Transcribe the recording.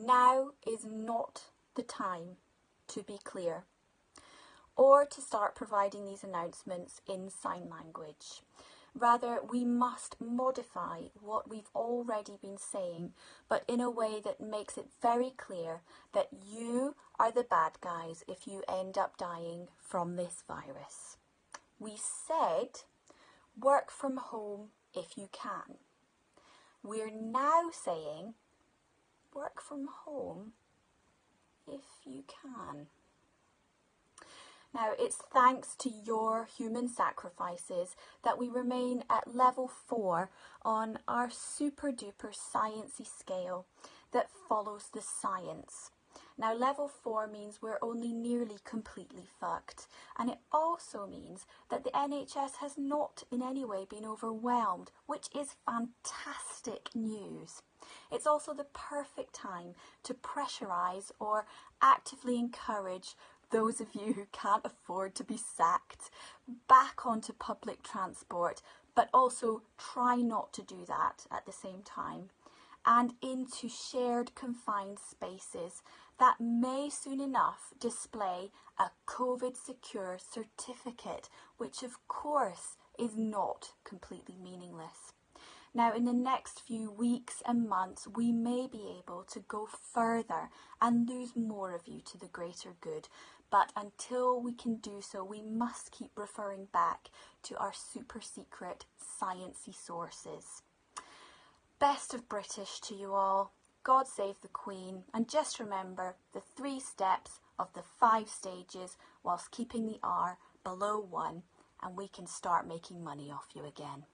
Now is not the time to be clear or to start providing these announcements in sign language. Rather, we must modify what we've already been saying, but in a way that makes it very clear that you are the bad guys if you end up dying from this virus. We said work from home if you can. We're now saying work from home if you can. Now, it's thanks to your human sacrifices that we remain at level four on our super duper sciencey scale that follows the science. Now, level four means we're only nearly completely fucked, and it also means that the NHS has not in any way been overwhelmed, which is fantastic news. It's also the perfect time to pressurise or actively encourage those of you who can't afford to be sacked back onto public transport, but also try not to do that at the same time, and into shared confined spaces that may soon enough display a COVID secure certificate, which of course is not completely meaningless. Now, in the next few weeks and months, we may be able to go further and lose more of you to the greater good. But until we can do so, we must keep referring back to our super secret sciencey sources. Best of British to you all. God save the Queen. And just remember the three steps of the five stages whilst keeping the R below one, and we can start making money off you again.